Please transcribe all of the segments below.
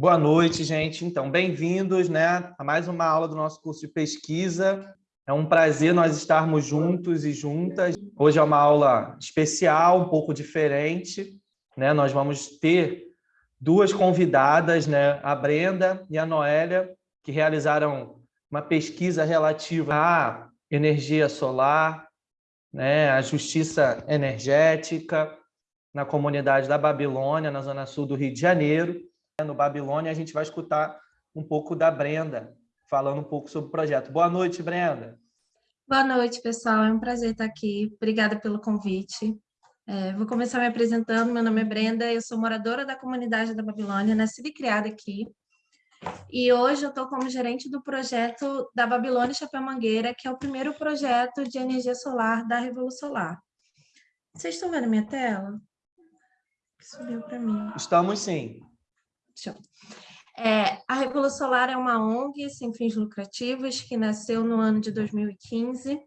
Boa noite, gente. Então, bem-vindos né, a mais uma aula do nosso curso de pesquisa. É um prazer nós estarmos juntos e juntas. Hoje é uma aula especial, um pouco diferente. Né? Nós vamos ter duas convidadas, né? a Brenda e a Noélia, que realizaram uma pesquisa relativa à energia solar, né? à justiça energética na comunidade da Babilônia, na zona sul do Rio de Janeiro no Babilônia, a gente vai escutar um pouco da Brenda, falando um pouco sobre o projeto. Boa noite, Brenda. Boa noite, pessoal. É um prazer estar aqui. Obrigada pelo convite. É, vou começar me apresentando. Meu nome é Brenda, eu sou moradora da comunidade da Babilônia, nascida e criada aqui. E hoje eu estou como gerente do projeto da Babilônia Chapéu Mangueira, que é o primeiro projeto de energia solar da Revolução Solar. Vocês estão vendo minha tela? Subiu para mim. Estamos sim. É, a Revolução Solar é uma ONG sem fins lucrativos que nasceu no ano de 2015.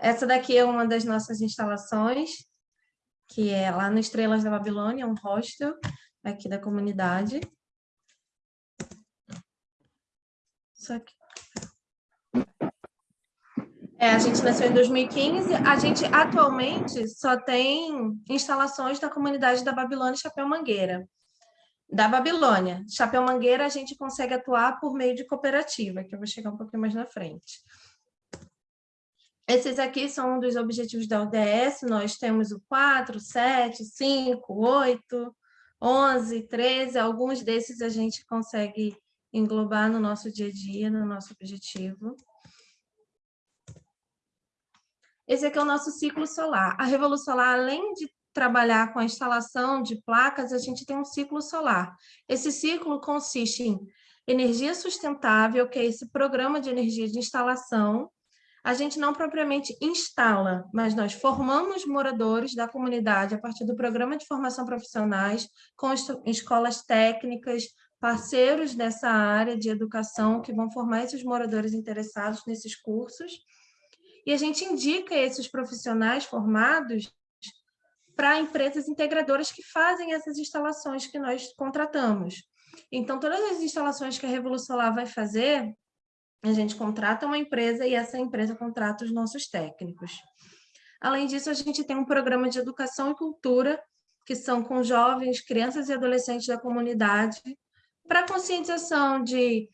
Essa daqui é uma das nossas instalações, que é lá no Estrelas da Babilônia, um hostel aqui da comunidade. Só que... É, a gente nasceu em 2015. A gente atualmente só tem instalações da comunidade da Babilônia e Chapéu Mangueira da Babilônia. Chapéu Mangueira, a gente consegue atuar por meio de cooperativa, que eu vou chegar um pouquinho mais na frente. Esses aqui são um dos objetivos da ODS, nós temos o 4, 7, 5, 8, 11, 13, alguns desses a gente consegue englobar no nosso dia a dia, no nosso objetivo. Esse aqui é o nosso ciclo solar. A Revolução Solar, além de trabalhar com a instalação de placas, a gente tem um ciclo solar. Esse ciclo consiste em energia sustentável, que é esse programa de energia de instalação. A gente não propriamente instala, mas nós formamos moradores da comunidade a partir do programa de formação profissionais, com escolas técnicas, parceiros dessa área de educação que vão formar esses moradores interessados nesses cursos. E a gente indica esses profissionais formados para empresas integradoras que fazem essas instalações que nós contratamos. Então, todas as instalações que a Revolução Solar vai fazer, a gente contrata uma empresa e essa empresa contrata os nossos técnicos. Além disso, a gente tem um programa de educação e cultura, que são com jovens, crianças e adolescentes da comunidade, para conscientização de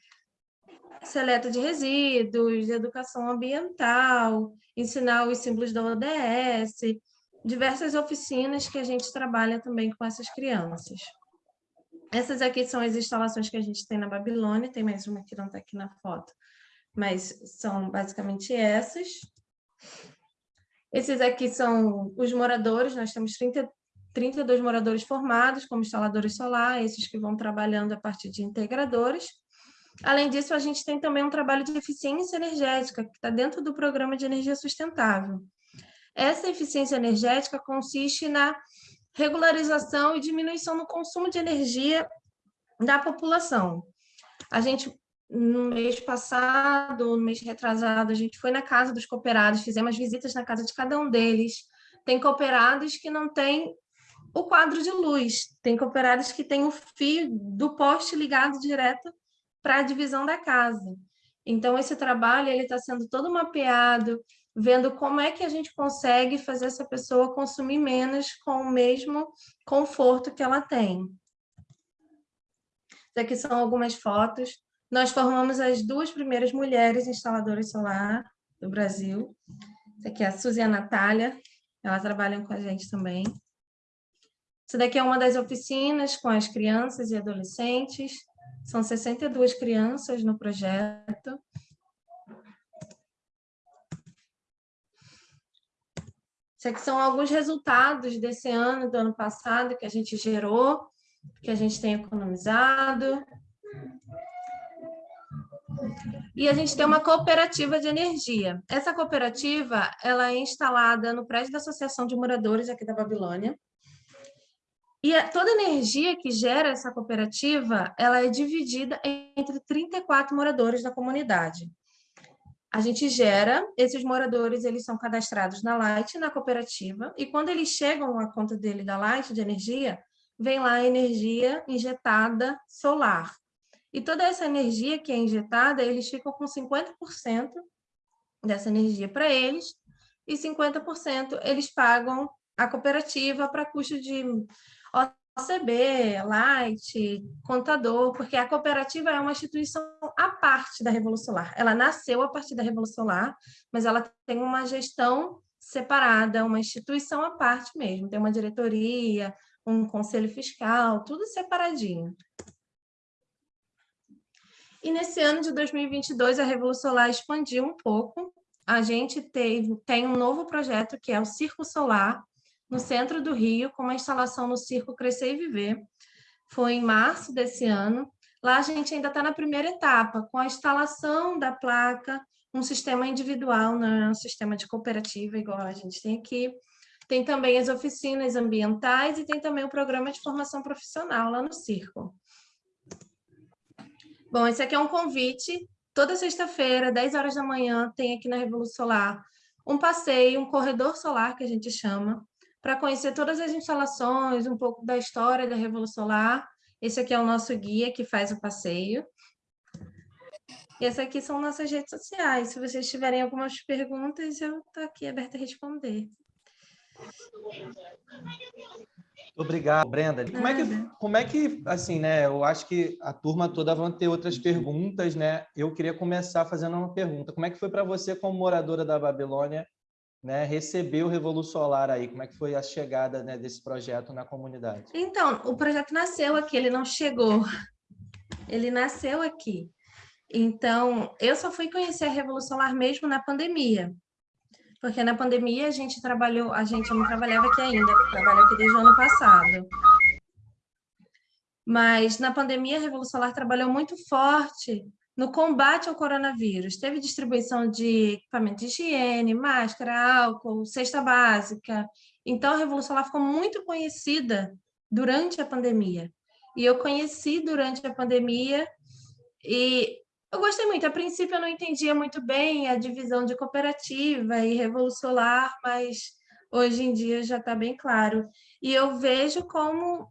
seleta de resíduos, de educação ambiental, ensinar os símbolos da ODS, diversas oficinas que a gente trabalha também com essas crianças. Essas aqui são as instalações que a gente tem na Babilônia, tem mais uma que não está aqui na foto, mas são basicamente essas. Esses aqui são os moradores, nós temos 30, 32 moradores formados como instaladores solar, esses que vão trabalhando a partir de integradores. Além disso, a gente tem também um trabalho de eficiência energética, que está dentro do programa de energia sustentável. Essa eficiência energética consiste na regularização e diminuição no consumo de energia da população. A gente, no mês passado, no mês retrasado, a gente foi na casa dos cooperados, fizemos visitas na casa de cada um deles. Tem cooperados que não têm o quadro de luz, tem cooperados que têm o fio do poste ligado direto para a divisão da casa. Então, esse trabalho está sendo todo mapeado, vendo como é que a gente consegue fazer essa pessoa consumir menos com o mesmo conforto que ela tem. Aqui são algumas fotos. Nós formamos as duas primeiras mulheres instaladoras solar do Brasil. Essa aqui é a Suzy e a Natália, elas trabalham com a gente também. Essa daqui é uma das oficinas com as crianças e adolescentes. São 62 crianças no projeto. Isso aqui são alguns resultados desse ano, do ano passado, que a gente gerou, que a gente tem economizado. E a gente tem uma cooperativa de energia. Essa cooperativa ela é instalada no prédio da Associação de Moradores aqui da Babilônia. E toda a energia que gera essa cooperativa, ela é dividida entre 34 moradores da comunidade a gente gera, esses moradores eles são cadastrados na Light, na cooperativa, e quando eles chegam à conta dele da Light de energia, vem lá a energia injetada solar. E toda essa energia que é injetada, eles ficam com 50% dessa energia para eles, e 50% eles pagam a cooperativa para custo de OCB, Light, contador, porque a cooperativa é uma instituição à parte da Revolução Solar. Ela nasceu a partir da Revolução Solar, mas ela tem uma gestão separada, uma instituição à parte mesmo. Tem uma diretoria, um conselho fiscal, tudo separadinho. E nesse ano de 2022, a Revolução Solar expandiu um pouco. A gente teve, tem um novo projeto, que é o Circo Solar, no centro do Rio, com uma instalação no Circo Crescer e Viver. Foi em março desse ano. Lá a gente ainda está na primeira etapa, com a instalação da placa, um sistema individual, não é um sistema de cooperativa, igual a gente tem aqui. Tem também as oficinas ambientais e tem também o programa de formação profissional lá no Circo. Bom, esse aqui é um convite. Toda sexta-feira, 10 horas da manhã, tem aqui na Revolução Solar um passeio, um corredor solar, que a gente chama, para conhecer todas as instalações, um pouco da história da Revolução Solar. Esse aqui é o nosso guia que faz o passeio. E essas aqui são nossas redes sociais. Se vocês tiverem algumas perguntas, eu estou aqui aberta a responder. Obrigado, Brenda. Como é, que, como é que, assim, né? Eu acho que a turma toda vai ter outras perguntas, né? Eu queria começar fazendo uma pergunta. Como é que foi para você, como moradora da Babilônia, né, receber o Revolução Solar aí? Como é que foi a chegada né, desse projeto na comunidade? Então, o projeto nasceu aqui, ele não chegou. Ele nasceu aqui. Então, eu só fui conhecer a Revolução Solar mesmo na pandemia porque na pandemia a gente trabalhou, a gente não trabalhava aqui ainda, trabalho aqui desde o ano passado. Mas na pandemia a Revolução Solar trabalhou muito forte no combate ao coronavírus. Teve distribuição de equipamento de higiene, máscara, álcool, cesta básica. Então a Revolução Solar ficou muito conhecida durante a pandemia. E eu conheci durante a pandemia e eu gostei muito. A princípio, eu não entendia muito bem a divisão de cooperativa e Revolução Solar, mas hoje em dia já está bem claro. E eu vejo como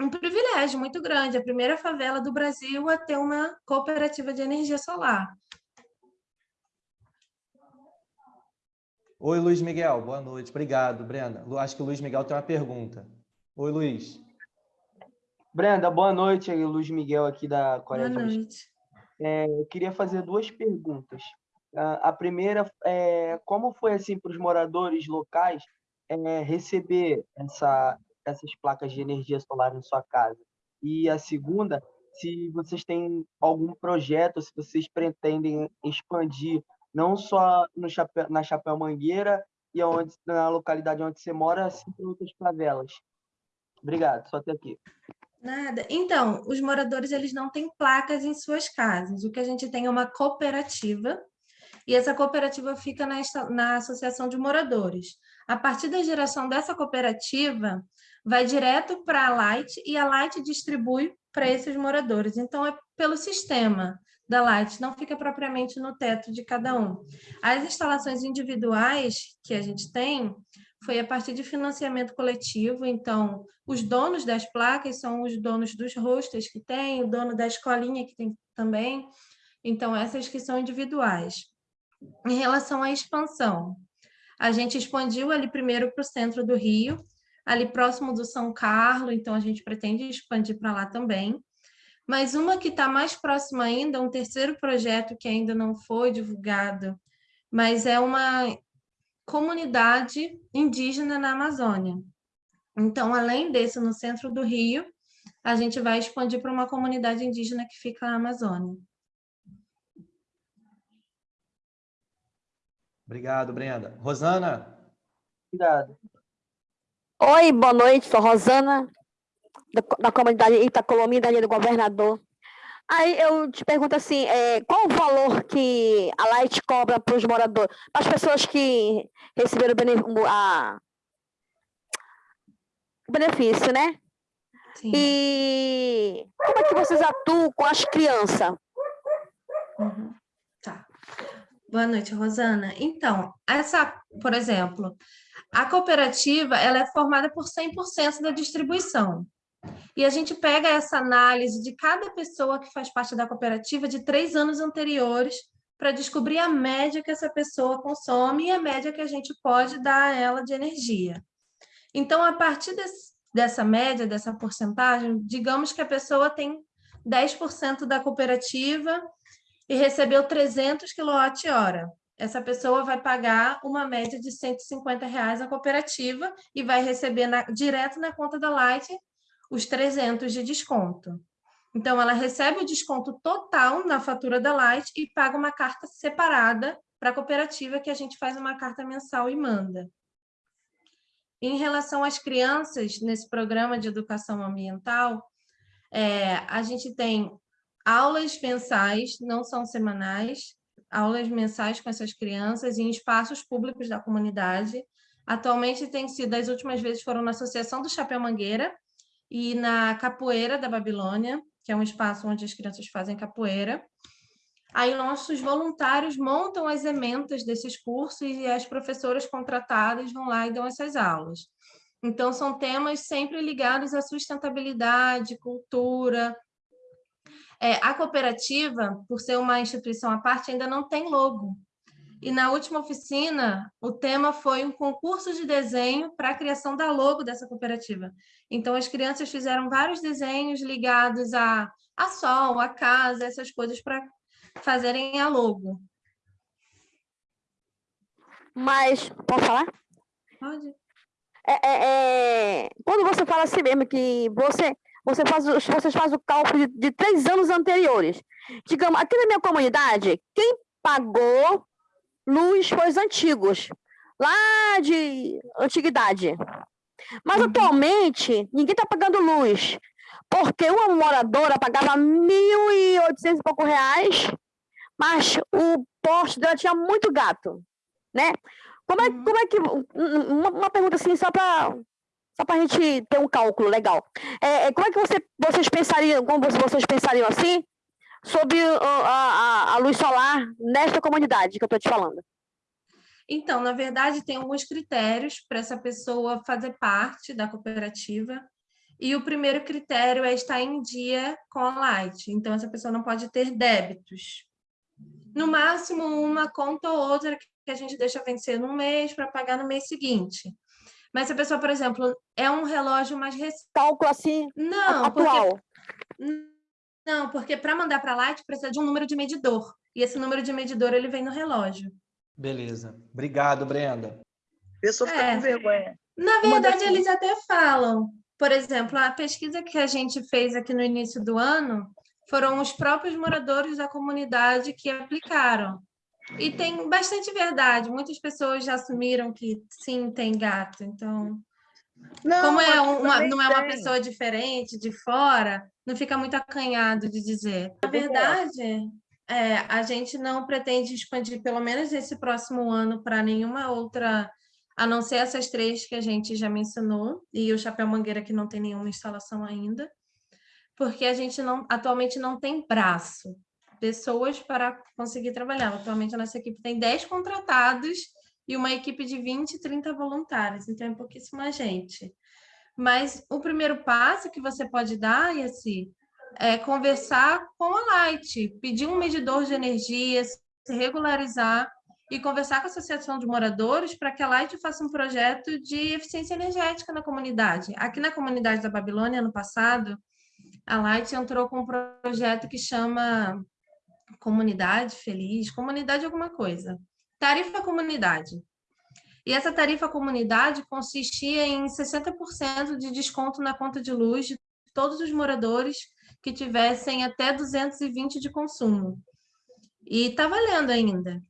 um privilégio muito grande, a primeira favela do Brasil a ter uma cooperativa de energia solar. Oi, Luiz Miguel, boa noite. Obrigado, Brenda. Acho que o Luiz Miguel tem uma pergunta. Oi, Luiz. Brenda, boa noite. Luiz Miguel aqui da Coreia Boa noite. É, eu queria fazer duas perguntas. A primeira é como foi assim para os moradores locais é, receber essa, essas placas de energia solar em sua casa? E a segunda, se vocês têm algum projeto, se vocês pretendem expandir não só no Chapéu, na Chapéu Mangueira e onde, na localidade onde você mora, assim para outras favelas. Obrigado, só até aqui. Nada. Então, os moradores eles não têm placas em suas casas. O que a gente tem é uma cooperativa, e essa cooperativa fica na, na associação de moradores. A partir da geração dessa cooperativa, vai direto para a Light e a Light distribui para esses moradores. Então, é pelo sistema da Light, não fica propriamente no teto de cada um. As instalações individuais que a gente tem, foi a partir de financiamento coletivo, então os donos das placas são os donos dos hostels que tem, o dono da escolinha que tem também, então essas que são individuais. Em relação à expansão, a gente expandiu ali primeiro para o centro do Rio, ali próximo do São Carlos, então a gente pretende expandir para lá também. Mas uma que está mais próxima ainda, um terceiro projeto que ainda não foi divulgado, mas é uma comunidade indígena na Amazônia. Então, além desse, no centro do Rio, a gente vai expandir para uma comunidade indígena que fica na Amazônia. Obrigado, Brenda. Rosana? Obrigado. Oi, boa noite, sou Rosana, da, da comunidade Itacolomia, da do governador. Aí eu te pergunto assim, é, qual o valor que a Light cobra para os moradores, para as pessoas que receberam o, a, benefício, né? Sim. E como é que vocês atuam com as crianças? Uhum. Tá. Boa noite, Rosana. Então, essa, por exemplo, a cooperativa ela é formada por 100% da distribuição. E a gente pega essa análise de cada pessoa que faz parte da cooperativa de três anos anteriores para descobrir a média que essa pessoa consome e a média que a gente pode dar a ela de energia. Então, a partir desse, dessa média, dessa porcentagem, digamos que a pessoa tem 10% da cooperativa e recebeu 300 kWh. Essa pessoa vai pagar uma média de 150 reais à cooperativa e vai receber na, direto na conta da Light os 300 de desconto. Então, ela recebe o desconto total na fatura da Light e paga uma carta separada para a cooperativa, que a gente faz uma carta mensal e manda. Em relação às crianças, nesse programa de educação ambiental, é, a gente tem aulas mensais, não são semanais, aulas mensais com essas crianças em espaços públicos da comunidade. Atualmente tem sido, as últimas vezes foram na Associação do Chapéu Mangueira e na Capoeira da Babilônia, que é um espaço onde as crianças fazem capoeira. Aí nossos voluntários montam as ementas desses cursos e as professoras contratadas vão lá e dão essas aulas. Então, são temas sempre ligados à sustentabilidade, cultura. É, a cooperativa, por ser uma instituição à parte, ainda não tem logo. E na última oficina, o tema foi um concurso de desenho para a criação da logo dessa cooperativa. Então, as crianças fizeram vários desenhos ligados a, a sol, a casa, essas coisas para fazerem a logo. Mas, pode falar? Pode. É, é, é, quando você fala assim mesmo, que você, você faz, vocês fazem o cálculo de, de três anos anteriores. Digamos, aqui na minha comunidade, quem pagou luz foi os antigos, lá de antiguidade. Mas uhum. atualmente, ninguém está pagando luz, porque uma moradora pagava 1.800 e pouco reais, mas o poste dela tinha muito gato, né? Como é, uhum. como é que... Uma, uma pergunta assim, só para só para a gente ter um cálculo legal. É, é, como é que você, vocês pensariam, como vocês pensariam assim, sobre a, a, a luz solar nesta comunidade que eu estou te falando? Então, na verdade, tem alguns critérios para essa pessoa fazer parte da cooperativa. E o primeiro critério é estar em dia com a Light. Então, essa pessoa não pode ter débitos. No máximo, uma conta ou outra que a gente deixa vencer no mês para pagar no mês seguinte. Mas se a pessoa, por exemplo, é um relógio mais recente... Cálculo assim, não, atual. Porque... Não, porque para mandar para a Light precisa de um número de medidor. E esse número de medidor ele vem no relógio. Beleza. Obrigado, Brenda. A pessoa fica é. com vergonha. Na verdade, eles até falam. Por exemplo, a pesquisa que a gente fez aqui no início do ano foram os próprios moradores da comunidade que aplicaram. E tem bastante verdade. Muitas pessoas já assumiram que sim, tem gato. Então, não, como é uma, não é uma pessoa diferente, de fora, não fica muito acanhado de dizer. Na verdade, é, a gente não pretende expandir, pelo menos esse próximo ano, para nenhuma outra, a não ser essas três que a gente já mencionou, e o Chapéu Mangueira, que não tem nenhuma instalação ainda, porque a gente não, atualmente não tem braço, pessoas para conseguir trabalhar. Atualmente a nossa equipe tem 10 contratados e uma equipe de 20, 30 voluntários, então é pouquíssima gente. Mas o primeiro passo que você pode dar, Yassi, é conversar com a Light, pedir um medidor de energia, se regularizar e conversar com a Associação de Moradores para que a Light faça um projeto de eficiência energética na comunidade. Aqui na comunidade da Babilônia, ano passado, a Light entrou com um projeto que chama Comunidade Feliz, Comunidade alguma coisa. Tarifa Comunidade. E essa tarifa comunidade consistia em 60% de desconto na conta de luz de todos os moradores que tivessem até 220 de consumo. E está valendo ainda.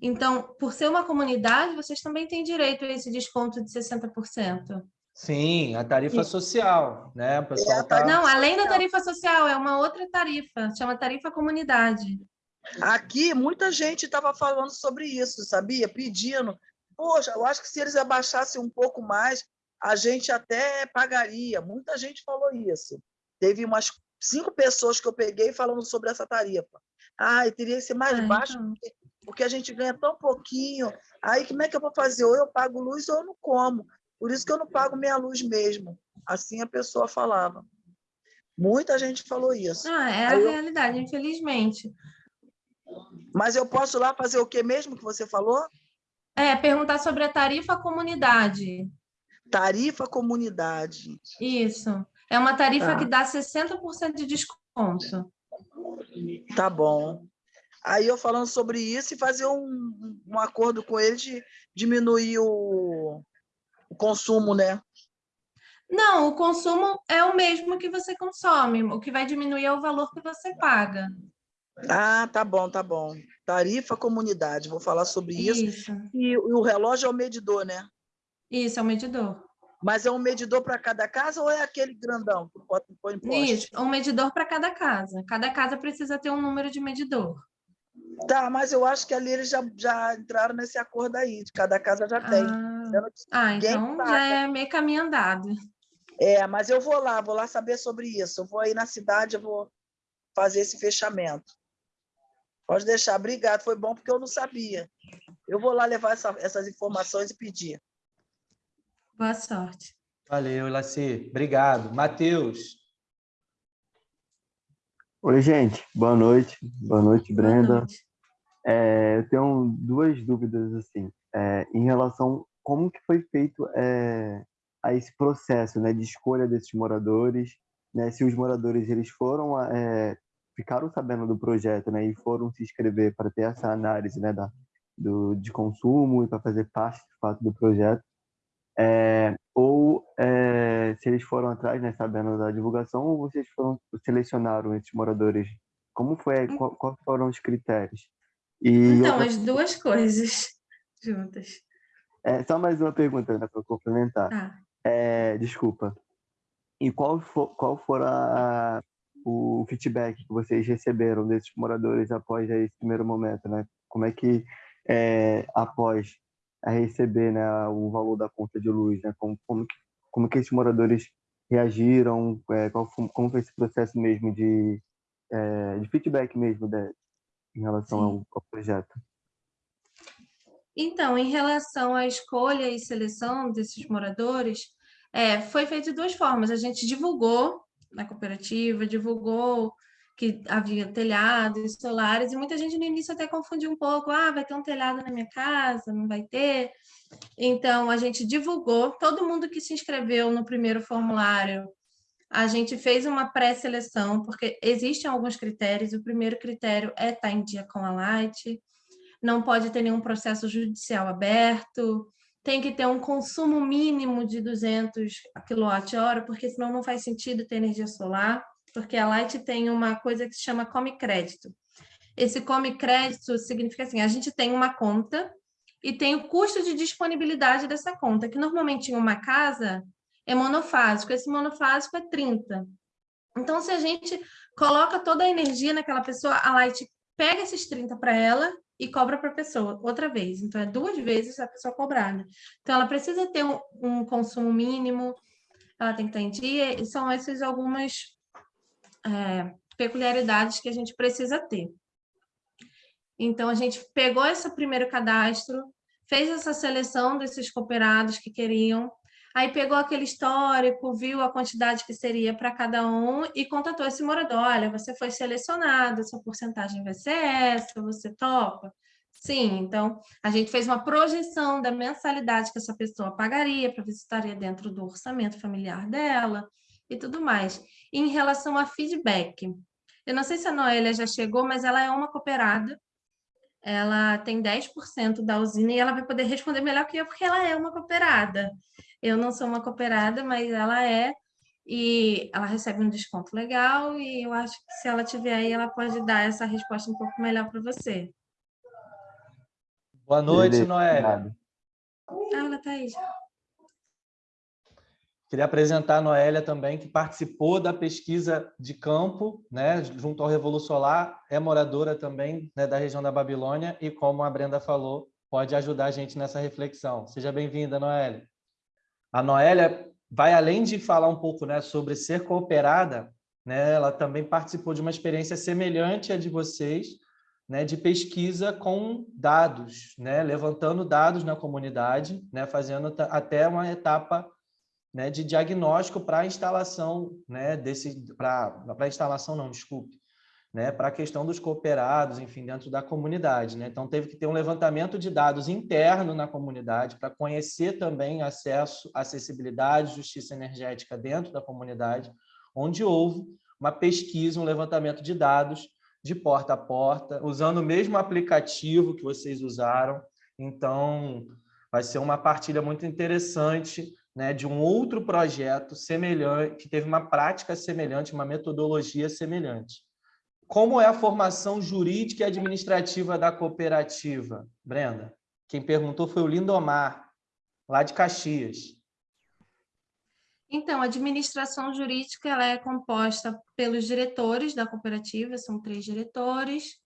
Então, por ser uma comunidade, vocês também têm direito a esse desconto de 60%. Sim, a tarifa Sim. social, né? O pessoal é, tá... Não, além da tarifa social, é uma outra tarifa, chama tarifa comunidade. Aqui, muita gente estava falando sobre isso, sabia? Pedindo. Poxa, eu acho que se eles abaixassem um pouco mais, a gente até pagaria. Muita gente falou isso. Teve umas cinco pessoas que eu peguei falando sobre essa tarifa. Ah, teria que ser mais ah, baixo, então. porque, porque, a gente ganha tão pouquinho. Aí, como é que eu vou fazer? Ou eu pago luz ou eu não como. Por isso que eu não pago minha luz mesmo. Assim a pessoa falava. Muita gente falou isso. Ah, é a eu- realidade, infelizmente. Mas eu posso lá fazer o que mesmo que você falou? É, perguntar sobre a tarifa comunidade. Tarifa comunidade. Isso. É uma tarifa Tá. que dá 60% de desconto. Tá bom. Aí eu falando sobre isso e fazer um, um acordo com ele de diminuir o, o consumo, né? Não, o consumo é o mesmo que você consome. O que vai diminuir é o valor que você paga. Ah, tá bom, tá bom. Tarifa comunidade, vou falar sobre isso. Isso. E, o relógio é o medidor, né? Isso, é o medidor. Mas é um medidor para cada casa ou é aquele grandão que em poste? Isso, um medidor para cada casa. Cada casa precisa ter um número de medidor. Tá, mas eu acho que ali eles já, já entraram nesse acordo aí, de cada casa já tem. Ah, ah, então paga. já é meio caminho andado. É, mas eu vou lá, vou lá saber sobre isso. Eu vou aí na cidade, eu vou fazer esse fechamento. Pode deixar, obrigado. Foi bom porque eu não sabia. Eu vou lá levar essa- essas informações e pedir. Boa sorte. Valeu, Laci. Obrigado. Matheus. Oi, gente. Boa noite. Boa noite, Boa Brenda. noite. É, eu tenho duas dúvidas assim, é, em relação como que foi feito é, a esse processo, né, de escolha desses moradores, né, se os moradores eles foram é, ficaram sabendo do projeto, né, e foram se inscrever para ter essa análise, né, da, do, de consumo e para fazer parte, de fato, do projeto, é, ou é, se eles foram atrás, né, sabendo da divulgação, ou vocês foram selecionaram esses moradores? Como foi? Qual, quais foram os critérios? E Então, outra- as duas coisas juntas. é, só mais uma pergunta né, para complementar. Tá. É, desculpa. E qual for, qual for a, o feedback que vocês receberam desses moradores após esse primeiro momento, né? Como é que é, após a receber né, o valor da conta de luz, né? Como, como, que, como que esses moradores reagiram? É, qual foi, como foi esse processo mesmo de, é, de feedback mesmo né, em relação ao, ao projeto? Então, em relação à escolha e seleção desses moradores, é, foi feito de duas formas. A gente divulgou na cooperativa, divulgou que havia telhados solares, e muita gente no início até confundiu um pouco, ah, vai ter um telhado na minha casa, não vai ter. Então, a gente divulgou, todo mundo que se inscreveu no primeiro formulário, a gente fez uma pré-seleção, porque existem alguns critérios, o primeiro critério é estar em dia com a Light, não pode ter nenhum processo judicial aberto, tem que ter um consumo mínimo de 200 kWh, porque senão não faz sentido ter energia solar, porque a Light tem uma coisa que se chama Come Crédito. Esse Come Crédito significa assim, a gente tem uma conta e tem o custo de disponibilidade dessa conta, que normalmente em uma casa é monofásico, esse monofásico é 30. Então, se a gente coloca toda a energia naquela pessoa, a Light pega esses 30 para ela e cobra para a pessoa outra vez. Então, é duas vezes a pessoa cobrada. Então, ela precisa ter um, um consumo mínimo, ela tem que estar em dia, e são essas algumas é, peculiaridades que a gente precisa ter. Então, a gente pegou esse primeiro cadastro, fez essa seleção desses cooperados que queriam, aí pegou aquele histórico, viu a quantidade que seria para cada um e contatou esse morador, olha, você foi selecionado, sua porcentagem vai ser essa, você topa? Sim, então a gente fez uma projeção da mensalidade que essa pessoa pagaria para ver se estaria dentro do orçamento familiar dela e tudo mais. E em relação a feedback, eu não sei se a Noélia já chegou, mas ela é uma cooperada, ela tem 10% da usina e ela vai poder responder melhor que eu, porque ela é uma cooperada. Eu não sou uma cooperada, mas ela é, e ela recebe um desconto legal, e eu acho que se ela tiver aí, ela pode dar essa resposta um pouco melhor para você. Boa noite, Noélia. Ah, ela está aí já. Queria apresentar a Noélia também, que participou da pesquisa de campo, né, junto ao Revolu Solar, é moradora também né, da região da Babilônia e, como a Brenda falou, pode ajudar a gente nessa reflexão. Seja bem-vinda, Noélia. A Noélia vai além de falar um pouco né, sobre ser cooperada, né, ela também participou de uma experiência semelhante à de vocês, né, de pesquisa com dados, né, levantando dados na comunidade, né, fazendo até uma etapa né, de diagnóstico para a instalação, né, desse, para instalação não, desculpe, né, para a questão dos cooperados, enfim, dentro da comunidade. Né? Então, teve que ter um levantamento de dados interno na comunidade para conhecer também acesso, acessibilidade, justiça energética dentro da comunidade, onde houve uma pesquisa, um levantamento de dados de porta a porta, usando o mesmo aplicativo que vocês usaram. Então, vai ser uma partilha muito interessante né, de um outro projeto semelhante, que teve uma prática semelhante, uma metodologia semelhante. Como é a formação jurídica e administrativa da cooperativa, Brenda? Quem perguntou foi o Lindomar, lá de Caxias. Então, a administração jurídica ela é composta pelos diretores da cooperativa, são três diretores,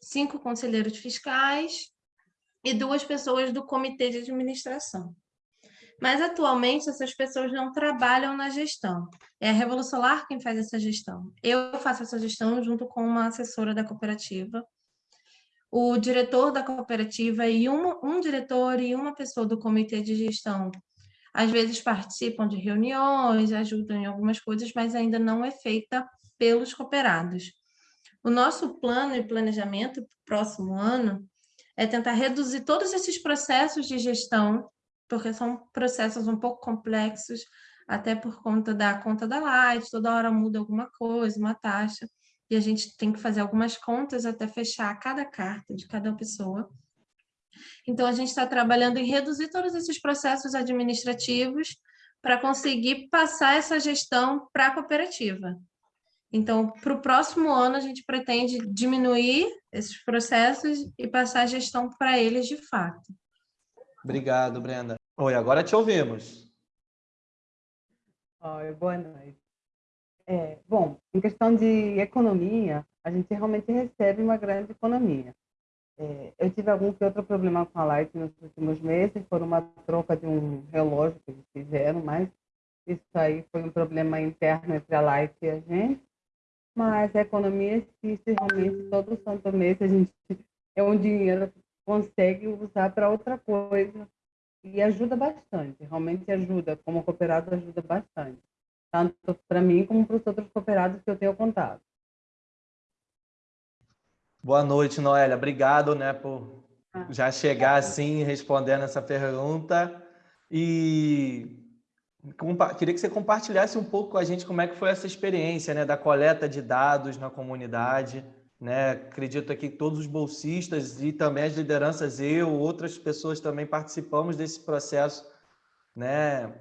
cinco conselheiros fiscais e duas pessoas do comitê de administração. Mas, atualmente, essas pessoas não trabalham na gestão. É a Revolução Solar quem faz essa gestão. Eu faço essa gestão junto com uma assessora da cooperativa. O diretor da cooperativa e um, um diretor e uma pessoa do comitê de gestão às vezes participam de reuniões, ajudam em algumas coisas, mas ainda não é feita pelos cooperados. O nosso plano e planejamento para o próximo ano é tentar reduzir todos esses processos de gestão, porque são processos um pouco complexos, até por conta da conta da Light, toda hora muda alguma coisa, uma taxa, e a gente tem que fazer algumas contas até fechar cada carta de cada pessoa. Então, a gente está trabalhando em reduzir todos esses processos administrativos para conseguir passar essa gestão para a cooperativa. Então, para o próximo ano, a gente pretende diminuir esses processos e passar a gestão para eles de fato. Obrigado, Brenda. Oi, agora te ouvimos. Oi, boa noite. É, bom, em questão de economia, a gente realmente recebe uma grande economia. É, eu tive algum que outro problema com a Light nos últimos meses, por uma troca de um relógio que eles fizeram, mas isso aí foi um problema interno entre a Light e a gente. Mas a economia existe realmente todo santo mês, a gente é um dinheiro que consegue usar para outra coisa e ajuda bastante, realmente ajuda, como cooperado ajuda bastante, tanto para mim como para os outros cooperados que eu tenho contato. Boa noite, Noélia. Obrigado né, por ah. já chegar assim respondendo essa pergunta. E queria que você compartilhasse um pouco com a gente como é que foi essa experiência né, da coleta de dados na comunidade. Né? Acredito aqui que todos os bolsistas e também as lideranças, eu, outras pessoas também participamos desse processo, né?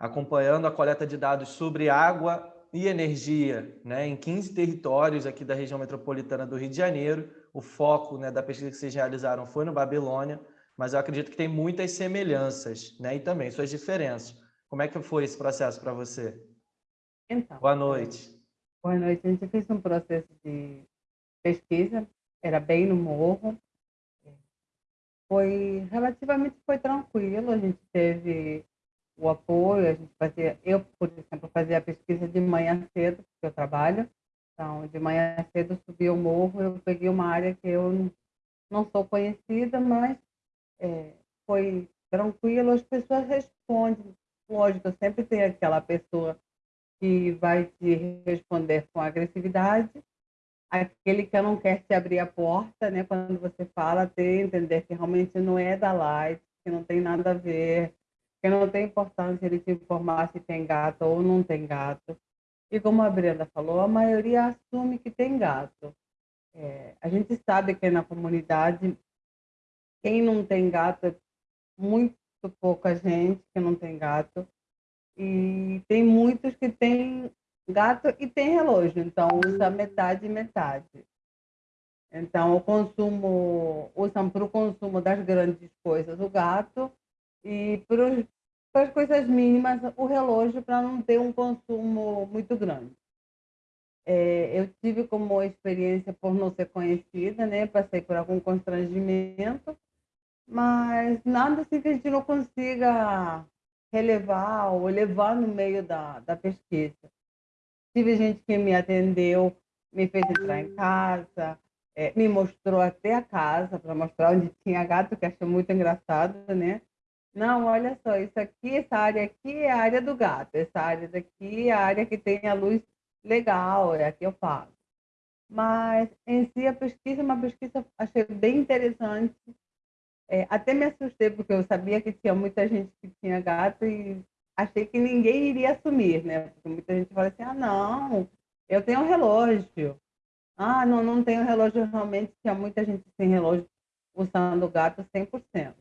acompanhando a coleta de dados sobre água e energia né, em 15 territórios aqui da região metropolitana do Rio de Janeiro. O foco né, da pesquisa que vocês realizaram foi no Babilônia, mas eu acredito que tem muitas semelhanças né, e também suas diferenças. Como é que foi esse processo para você? Então, boa noite. Boa noite. A gente fez um processo de pesquisa, era bem no morro. Foi relativamente foi tranquilo. A gente teve o apoio, a gente fazia, eu, por exemplo, fazia a pesquisa de manhã cedo, porque eu trabalho, então, de manhã cedo subi o morro, eu peguei uma área que eu não sou conhecida, mas é, foi tranquilo, as pessoas respondem, lógico, sempre tem aquela pessoa que vai te responder com agressividade, aquele que não quer te abrir a porta, né, quando você fala, tem entender que realmente não é da light, que não tem nada a ver, que não tem importância ele te informar se tem gato ou não tem gato. E como a Brenda falou, a maioria assume que tem gato. É, a gente sabe que na comunidade, quem não tem gato é muito pouca gente que não tem gato. E tem muitos que têm gato e tem relógio, então usa metade e metade. Então, o consumo, usam para o consumo das grandes coisas o gato e para as coisas mínimas, o relógio para não ter um consumo muito grande. É, eu tive como experiência por não ser conhecida, né? Passei por algum constrangimento, mas nada assim que a gente não consiga relevar ou levar no meio da, da pesquisa. Tive gente que me atendeu, me fez entrar em casa, é, me mostrou até a casa para mostrar onde tinha gato, que achei muito engraçado, né? não, olha só, isso aqui, essa área aqui é a área do gato, essa área daqui é a área que tem a luz legal, é aqui eu faço. Mas, em si, a pesquisa é uma pesquisa, achei bem interessante. É, até me assustei, porque eu sabia que tinha muita gente que tinha gato e achei que ninguém iria assumir, né? Porque muita gente fala assim, ah, não, eu tenho um relógio. Ah, não, não tenho relógio, realmente tinha muita gente sem relógio usando o gato 100%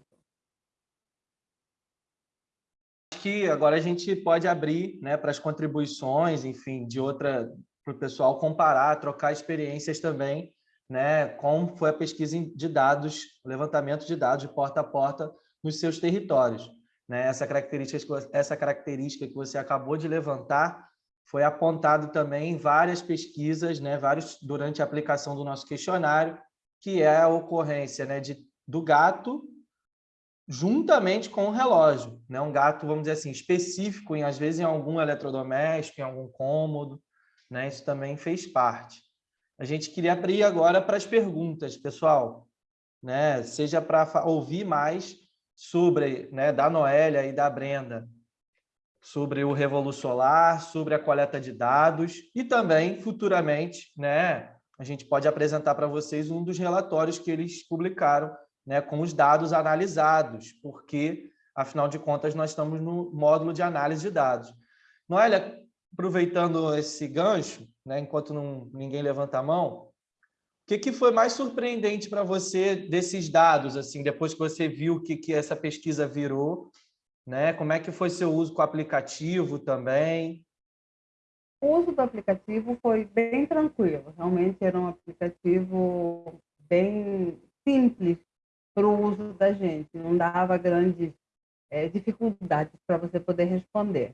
que agora a gente pode abrir né, para as contribuições, enfim, de outra, para o pessoal comparar, trocar experiências também, né, como foi a pesquisa de dados, levantamento de dados de porta a porta nos seus territórios. Né? Essa, característica, essa característica que você acabou de levantar foi apontado também em várias pesquisas, né, vários, durante a aplicação do nosso questionário, que é a ocorrência né, de, do gato juntamente com o relógio, né? Um gato, vamos dizer assim, específico, em, às vezes em algum eletrodoméstico, em algum cômodo, né? Isso também fez parte. A gente queria abrir agora para as perguntas, pessoal, né? Seja para ouvir mais sobre, né, da Noélia e da Brenda, sobre o Revolu Solar, sobre a coleta de dados e também, futuramente, né, a gente pode apresentar para vocês um dos relatórios que eles publicaram né, com os dados analisados, porque, afinal de contas, nós estamos no módulo de análise de dados. Noélia, aproveitando esse gancho, né, enquanto não, ninguém levanta a mão, que, que foi mais surpreendente para você desses dados, assim, depois que você viu o que, que essa pesquisa virou? Né? Como é que foi seu uso com o aplicativo também? O uso do aplicativo foi bem tranquilo. Realmente era um aplicativo bem simples para o uso da gente, não dava grandes é, dificuldades para você poder responder,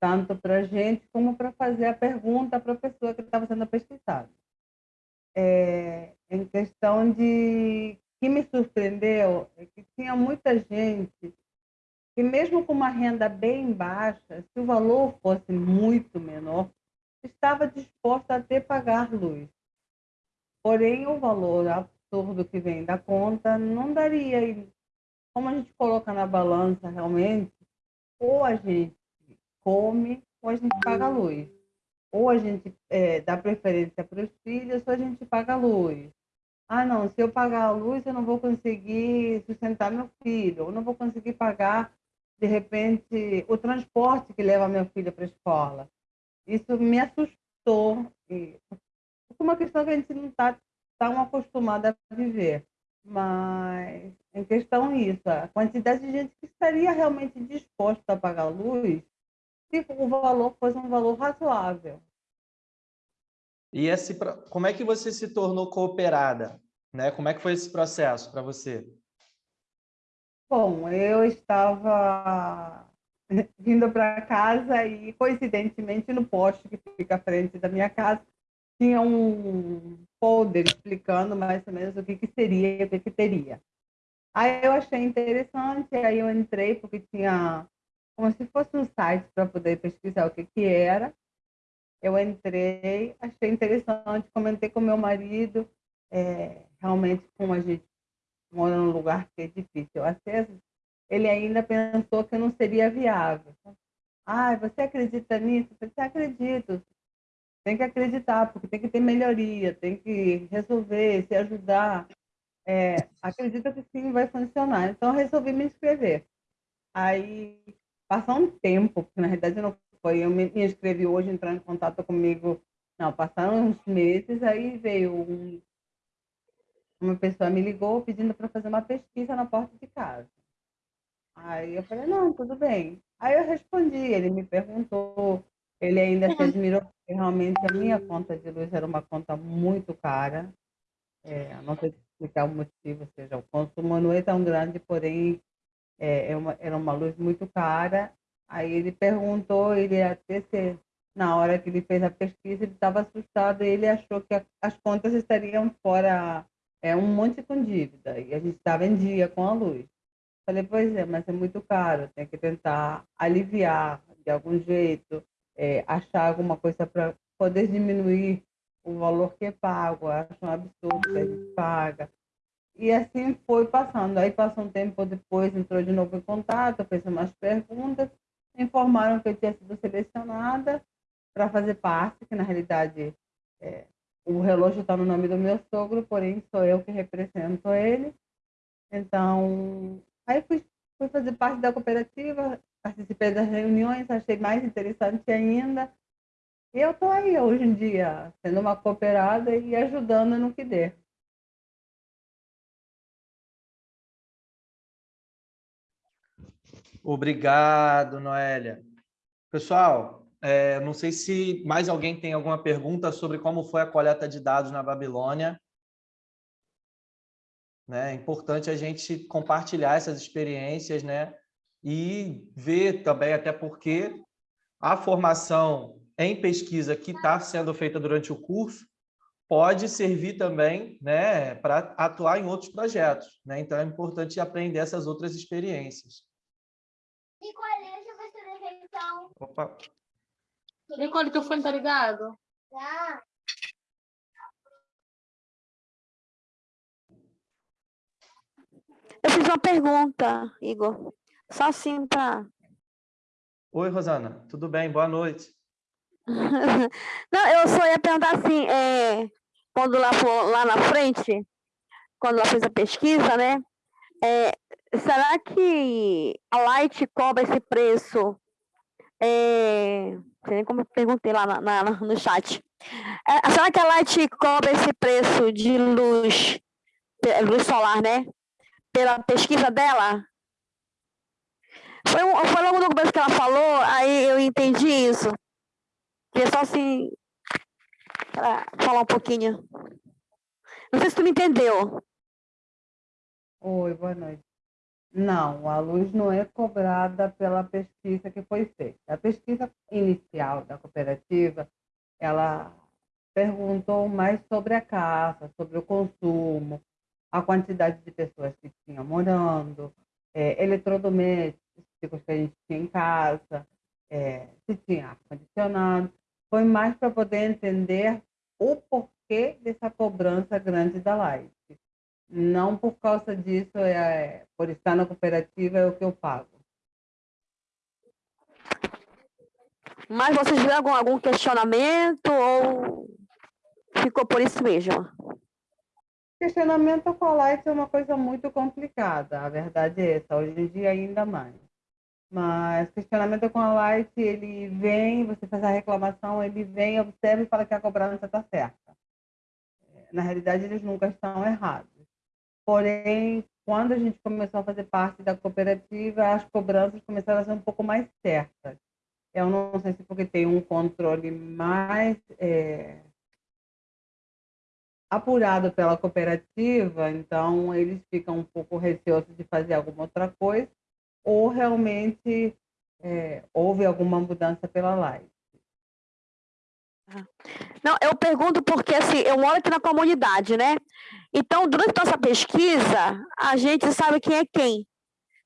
tanto para a gente como para fazer a pergunta para a pessoa que estava sendo pesquisada. É, em questão de que me surpreendeu é que tinha muita gente que mesmo com uma renda bem baixa, se o valor fosse muito menor, estava disposta a ter pagar luz. Porém, o valor absurdo que vem da conta, não daria. E como a gente coloca na balança realmente, ou a gente come, ou a gente paga luz. Ou a gente é, dá preferência para os filhos, ou a gente paga a luz. Ah, não, se eu pagar a luz, eu não vou conseguir sustentar meu filho, ou não vou conseguir pagar, de repente, o transporte que leva meu filho para a escola. Isso me assustou. E, é uma questão que a gente não está estão acostumadas a viver. Mas, em questão isso, a quantidade de gente que estaria realmente disposta a pagar luz se o valor fosse um valor razoável. E esse, como é que você se tornou cooperada? Né? Como é que foi esse processo para você? Bom, eu estava vindo para casa e, coincidentemente, no poste que fica à frente da minha casa, tinha um folder explicando mais ou menos o que, que seria, o que, que teria. Aí eu achei interessante, aí eu entrei porque tinha como se fosse um site para poder pesquisar o que, que era. Eu entrei, achei interessante, comentei com meu marido, é, realmente como a gente mora num lugar que é difícil o acesso, ele ainda pensou que não seria viável. Ah, você acredita nisso? Eu falei, acredito tem que acreditar, porque tem que ter melhoria, tem que resolver, se ajudar. É, acredita que sim, vai funcionar. Então, resolvi me inscrever. Aí, passou um tempo, porque na realidade não foi, eu me, inscrevi hoje, entrando em contato comigo, não, passaram uns meses, aí veio um, uma pessoa me ligou pedindo para fazer uma pesquisa na porta de casa. Aí eu falei, não, tudo bem. Aí eu respondi, ele me perguntou ele ainda se admirou porque realmente a minha conta de luz era uma conta muito cara. É, não sei explicar o motivo, ou seja, o consumo não é tão grande, porém é, é uma, era uma luz muito cara. Aí ele perguntou, ele até se, na hora que ele fez a pesquisa, ele estava assustado, ele achou que a, as contas estariam fora, é um monte com dívida, e a gente estava em dia com a luz. Falei, pois é, mas é muito caro, tem que tentar aliviar de algum jeito é, achar alguma coisa para poder diminuir o valor que é pago. Acho um absurdo que a gente paga. E assim foi passando. Aí passou um tempo depois, entrou de novo em contato, fez umas perguntas, informaram que eu tinha sido selecionada para fazer parte, que na realidade é, o relógio está no nome do meu sogro, porém sou eu que represento ele. Então, aí fui, fui fazer parte da cooperativa, participei das reuniões, achei mais interessante ainda. E eu estou aí hoje em dia, sendo uma cooperada e ajudando no que der. Obrigado, Noélia. Pessoal, é, não sei se mais alguém tem alguma pergunta sobre como foi a coleta de dados na Babilônia. Né? É importante a gente compartilhar essas experiências né? e ver também, até porque a formação em pesquisa que está sendo feita durante o curso pode servir também né, para atuar em outros projetos. Né? Então, é importante aprender essas outras experiências. Nicole, deixa eu ver então. Opa. Nicole, teu fone tá ligado? Tá. Eu fiz uma pergunta, Igor. Só assim para. Oi, Rosana. Tudo bem? Boa noite. Não, eu só ia perguntar assim, é, quando lá, for, lá na frente, quando ela fez a pesquisa, né? É, será que a Light cobra esse preço? É, não sei nem como eu perguntei lá na, na, no chat. É, será que a Light cobra esse preço de luz, luz solar, né? Pela pesquisa dela? Foi, foi logo no começo que ela falou, aí eu entendi isso. É só assim, falar um pouquinho. Não sei se tu me entendeu. Oi, boa noite. Não, a luz não é cobrada pela pesquisa que foi feita. A pesquisa inicial da cooperativa, ela perguntou mais sobre a casa, sobre o consumo, a quantidade de pessoas que tinham morando, é, eletrodomésticos que a gente tinha em casa, é, se tinha ar-condicionado. Foi mais para poder entender o porquê dessa cobrança grande da Light não por causa disso, é, por estar na cooperativa, é o que eu pago. Mas vocês viram algum, algum questionamento ou ficou por isso mesmo? Questionamento com a Light é uma coisa muito complicada, a verdade é essa, hoje em dia ainda mais. Mas questionamento com a Light, ele vem, você faz a reclamação, ele vem, observa e fala que a cobrança está certa. Na realidade, eles nunca estão errados. Porém, quando a gente começou a fazer parte da cooperativa, as cobranças começaram a ser um pouco mais certas. Eu não sei se porque tem um controle mais é, apurado pela cooperativa, então eles ficam um pouco receosos de fazer alguma outra coisa, ou realmente é, houve alguma mudança pela live. Não, eu pergunto porque assim, eu moro aqui na comunidade, né? Então, durante nossa pesquisa, a gente sabe quem é quem.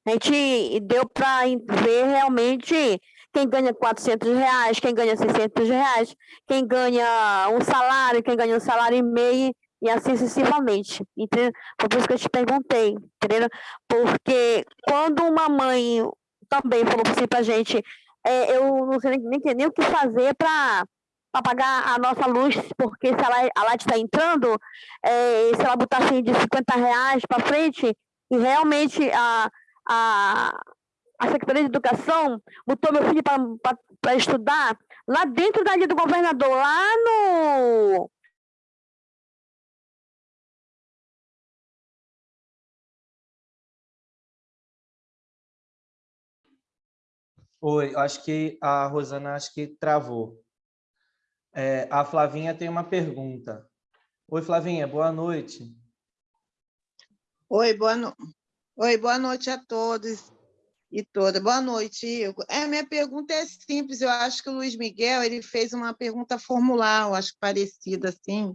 A gente deu para ver realmente quem ganha 400 reais, quem ganha 600 reais, quem ganha um salário, quem ganha um salário e meio, e assim sucessivamente. Entendeu? Foi por isso que eu te perguntei, entendeu? Porque quando uma mãe também falou assim para a gente, é, eu não sei nem, nem, nem o que fazer para para pagar a nossa luz, porque se ela, a Light está entrando, é, se ela botar assim de 50 reais para frente, e realmente a, a, a Secretaria de Educação botou meu filho para estudar lá dentro da linha do governador, lá no. Oi, acho que a Rosana acho que travou. É, a Flavinha tem uma pergunta. Oi, Flavinha, boa noite. Oi, boa, no... Oi, boa noite a todos e todas. Boa noite, Igor. É, minha pergunta é simples. Eu acho que o Luiz Miguel ele fez uma pergunta formular, eu acho parecida assim.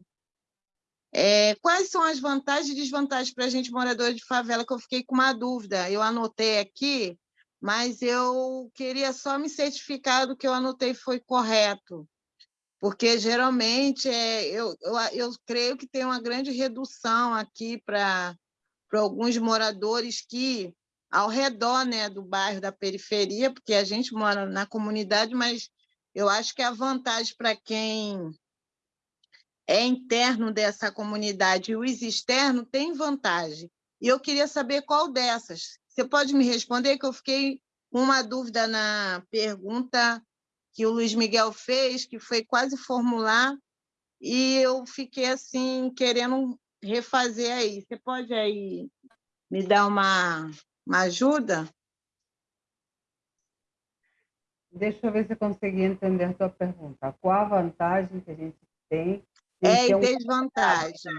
É, quais são as vantagens e desvantagens para a gente morador de favela? Que eu fiquei com uma dúvida. Eu anotei aqui, mas eu queria só me certificar do que eu anotei foi correto porque geralmente é, eu, eu, eu creio que tem uma grande redução aqui para alguns moradores que, ao redor né, do bairro da periferia, porque a gente mora na comunidade, mas eu acho que a vantagem para quem é interno dessa comunidade e os externos tem vantagem. E eu queria saber qual dessas. Você pode me responder, que eu fiquei uma dúvida na pergunta que o Luiz Miguel fez, que foi quase formular, e eu fiquei assim, querendo refazer aí. Você pode aí me dar uma, uma ajuda? Deixa eu ver se eu consegui entender a tua pergunta. Qual a vantagem que a gente tem? É e desvantagem.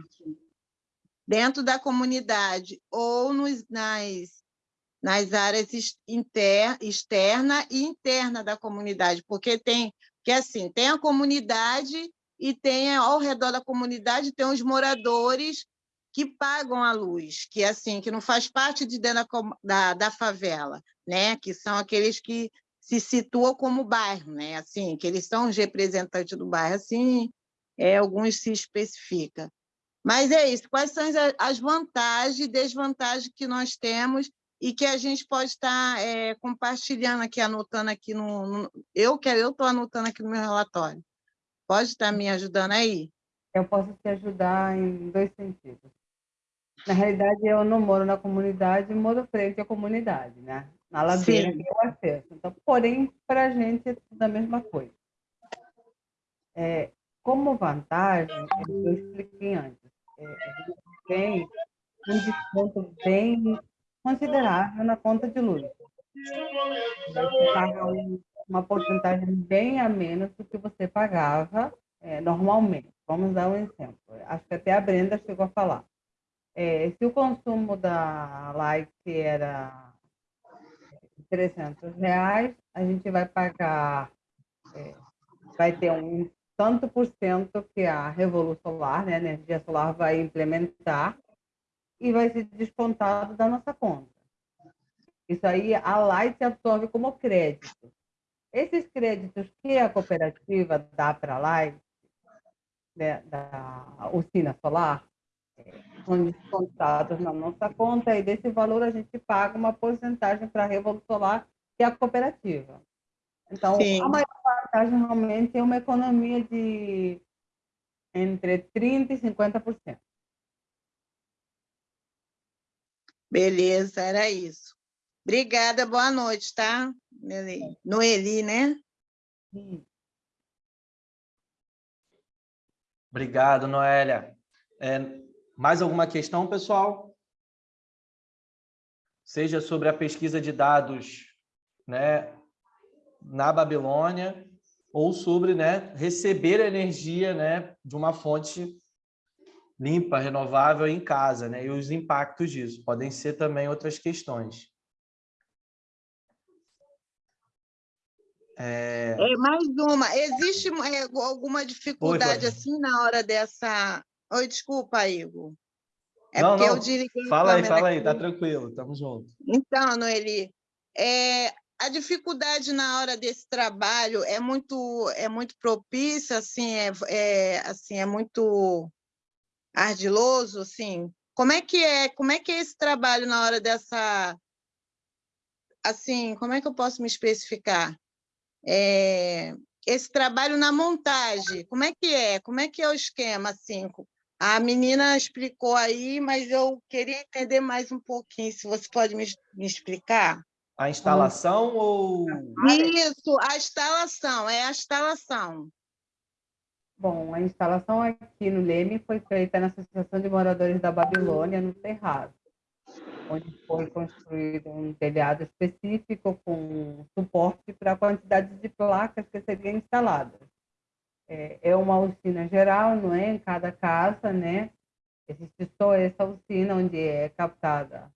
Dentro da comunidade ou nos, nas, nas áreas inter, externa e interna da comunidade, porque tem que assim, tem a comunidade e tem ao redor da comunidade tem os moradores que pagam a luz, que assim, que não faz parte de dentro da, da, favela, né? Que são aqueles que se situam como bairro, né? Assim, que eles são os representantes do bairro, assim, é, alguns se especifica. Mas é isso, quais são as vantagens e desvantagens que nós temos e que a gente pode estar é, compartilhando aqui, anotando aqui no, no eu que eu estou anotando aqui no meu relatório. Pode estar me ajudando aí? Eu posso te ajudar em dois sentidos. Na realidade, eu não moro na comunidade, moro frente à comunidade, né? Na ladeira Sim. que eu acesso. Então, porém, para a gente é tudo a mesma coisa. É, como vantagem, eu expliquei antes, é, a gente tem um desconto bem considerável na conta de luz. Você paga um, uma porcentagem bem a menos do que você pagava é, normalmente. Vamos dar um exemplo. Acho que até a Brenda chegou a falar. É, se o consumo da Light era 300 reais, a gente vai pagar, é, vai ter um tanto por cento que a Revolução Solar, né, a energia solar, vai implementar e vai ser descontado da nossa conta. Isso aí a Light absorve como crédito. Esses créditos que a cooperativa dá para a Light, né, da usina solar, são descontados na nossa conta e desse valor a gente paga uma porcentagem para a Revolução Solar, que é a cooperativa. Então, Sim. a maior vantagem realmente é uma economia de entre 30% e 50%. Beleza, era isso. Obrigada, boa noite, tá? Noeli, né? Obrigado, Noélia. É, mais alguma questão, pessoal? Seja sobre a pesquisa de dados né, na Babilônia ou sobre né, receber energia né, de uma fonte limpa, renovável em casa, né, e os impactos disso. Podem ser também outras questões. É... é mais uma. Existe é, alguma dificuldade Oi, assim na hora dessa Oi, desculpa, Igor. É não, porque não. eu desliguei Fala aí, fala aqui. aí, tá tranquilo, tamo junto. Então, Noeli, é, a dificuldade na hora desse trabalho é muito é muito propícia, assim, é, é, assim, é muito ardiloso, assim. Como é que é? Como é que é esse trabalho na hora dessa assim, como é que eu posso me especificar? É, esse trabalho na montagem, como é que é? Como é que é o esquema assim? A menina explicou aí, mas eu queria entender mais um pouquinho, se você pode me, me explicar. A instalação ou... Isso, a instalação, é a instalação. Bom, a instalação aqui no Leme foi feita na Associação de Moradores da Babilônia, no Terraço, onde foi construído um telhado específico com suporte para a quantidade de placas que seriam instaladas é, é uma usina geral, não é? Em cada casa, né? Existe só essa usina onde é captada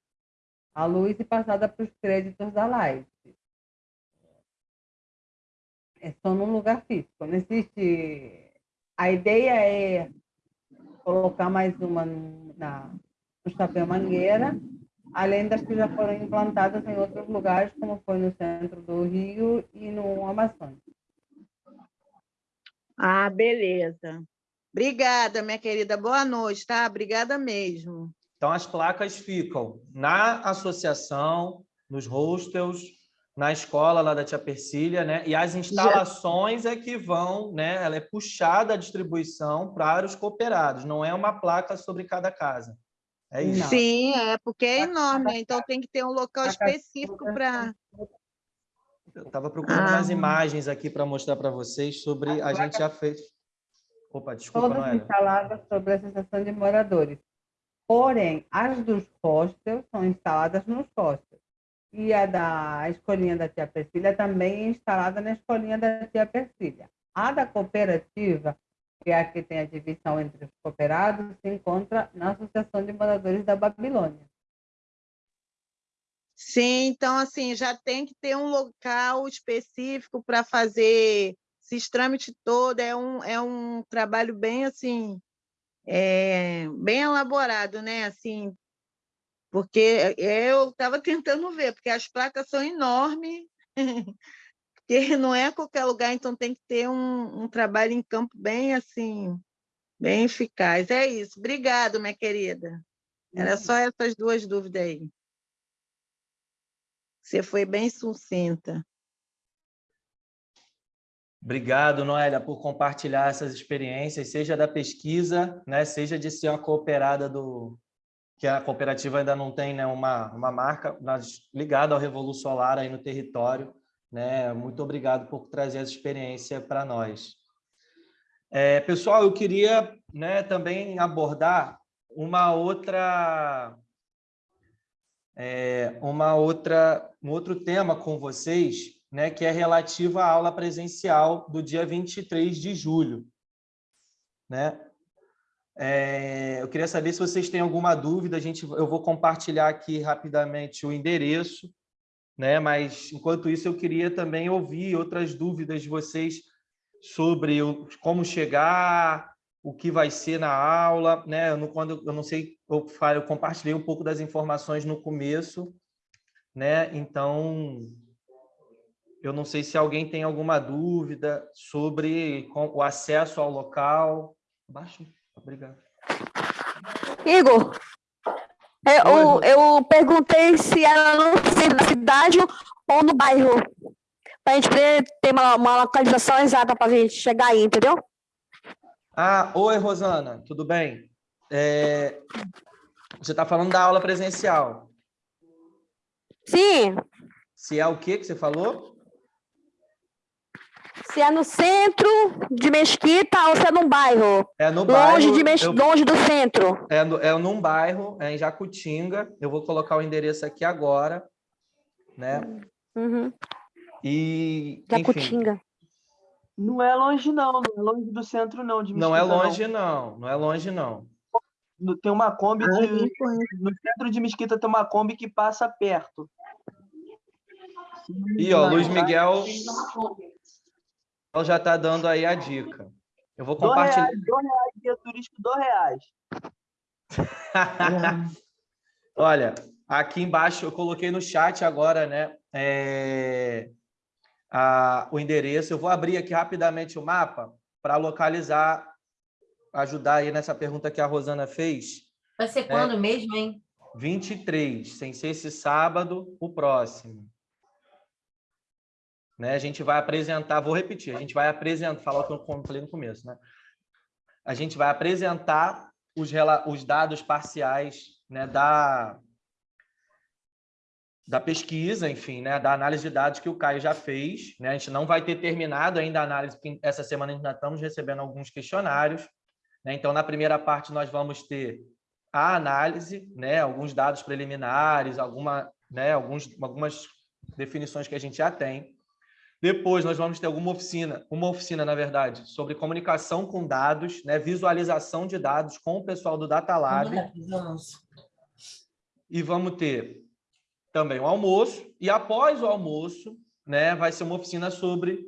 a luz e passada para os créditos da Light. É só num lugar físico. Não existe. A ideia é colocar mais uma na, no Chapéu Mangueira, além das que já foram implantadas em outros lugares, como foi no centro do Rio e no Amazonas. Ah, beleza. Obrigada, minha querida. Boa noite, tá? Obrigada mesmo. Então, as placas ficam na associação, nos hostels, na escola lá da Tia Persília, né? E as instalações é que vão, né? Ela é puxada a distribuição para os cooperados, não é uma placa sobre cada casa. É isso. Sim, é porque é enorme, né? então tem que ter um local específico para. Eu estava procurando Ah. umas imagens aqui para mostrar para vocês sobre. A gente já fez. Opa, desculpa, todas Noélia. instaladas sobre a Associação de Moradores. Porém, as dos hostels são instaladas nos hostels. E a da escolinha da tia Persília também é instalada na escolinha da tia Persília. A da cooperativa, que é a que tem a divisão entre os cooperados, se encontra na Associação de Moradores da Babilônia. Sim, então assim, já tem que ter um local específico para fazer esses trâmites todo, é um, é um trabalho bem assim, é, bem elaborado, né? Assim, porque eu estava tentando ver, porque as placas são enormes, porque não é qualquer lugar, então tem que ter um, um trabalho em campo bem assim, bem eficaz. É isso. Obrigado, minha querida. Era só essas duas dúvidas aí. Você foi bem sucinta. Obrigado, Noélia, por compartilhar essas experiências, seja da pesquisa, né, seja de ser uma cooperada do que a cooperativa ainda não tem né, uma, uma marca ligada ao Revolução Solar aí no território. Né? Muito obrigado por trazer essa experiência para nós. É, pessoal, eu queria né, também abordar uma outra, é, uma outra, um outro tema com vocês, né, que é relativo à aula presencial do dia 23 de julho. Né? É, eu queria saber se vocês têm alguma dúvida, a gente, eu vou compartilhar aqui rapidamente o endereço, né? mas, enquanto isso, eu queria também ouvir outras dúvidas de vocês sobre o, como chegar, o que vai ser na aula, né? Eu não, quando eu não sei, eu, eu compartilhei um pouco das informações no começo, né? Então, eu não sei se alguém tem alguma dúvida sobre o acesso ao local. Baixo. Obrigado. Igor, eu, Oi, eu perguntei se era no cidade ou no bairro, para a gente poder ter uma, uma localização exata para a gente chegar aí, entendeu? Ah, oi, Rosana, tudo bem? É, você está falando da aula presencial. Sim, Se é o que que você falou? Se é no centro de Mesquita ou se é num bairro, É no longe, bairro. de Mes... eu- longe do centro. é, no, é num bairro, é em Jacutinga. Eu vou colocar o endereço aqui agora, né? Uhum. E, enfim, Jacutinga. Não é longe, não. Não é longe do centro, não. De não é longe, não. Não é longe, não. Tem uma Kombi Ah, nem conheço. no centro de Mesquita tem uma Kombi que passa perto. E, ó, Luiz? Miguel já está dando aí a dica. Eu vou Dois compartilhar. reais, dois reais, guia turístico, dois reais. Olha, aqui embaixo eu coloquei no chat agora, né? é, a- o endereço. Eu vou abrir aqui rapidamente o mapa para localizar, ajudar aí nessa pergunta que a Rosana fez. Vai ser quando mesmo, hein? 23, sem ser esse sábado, o próximo. Né? A gente vai apresentar, vou repetir, a gente vai apresentar, falar o que eu falei no começo, né? A gente vai apresentar os, os dados parciais né, da, da pesquisa, enfim, né, da análise de dados que o Caio já fez. Né? A gente não vai ter terminado ainda a análise, porque essa semana ainda estamos recebendo alguns questionários. Né? Então, na primeira parte, nós vamos ter a análise, né, alguns dados preliminares, alguma, né, alguns, algumas definições que a gente já tem. Depois nós vamos ter alguma oficina, uma oficina, na verdade, sobre comunicação com dados, né, visualização de dados com o pessoal do Data Lab. E vamos ter também o almoço. E após o almoço, né, vai ser uma oficina sobre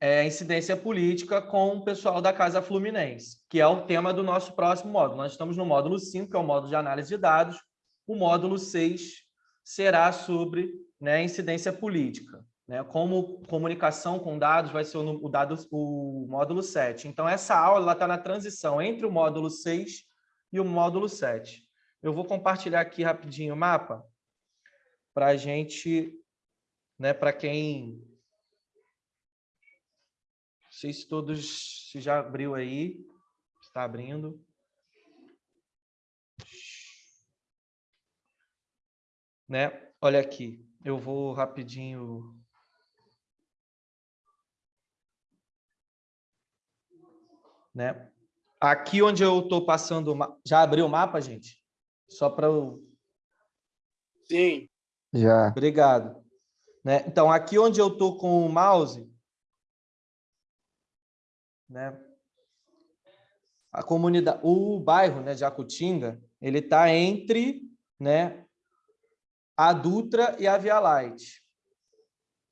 é, incidência política com o pessoal da Casa Fluminense, que é o tema do nosso próximo módulo. Nós estamos no módulo 5, que é o módulo de análise de dados. O módulo 6 será sobre né, incidência política. Né? Como comunicação com dados vai ser o, o, o módulo 7. Então, essa aula está na transição entre o módulo 6 e o módulo 7. Eu vou compartilhar aqui rapidinho o mapa para a gente, né, para quem... Não sei se todos, se já abriu aí, está abrindo. Né? Olha aqui, eu vou rapidinho né? Aqui onde eu estou passando, já abriu o mapa, gente? Só para eu... Sim. Já. Obrigado. Né? Então, aqui onde eu estou com o mouse, né? a comunidade, o bairro né, de Acutinga, ele está entre né, a Dutra e a Via Light.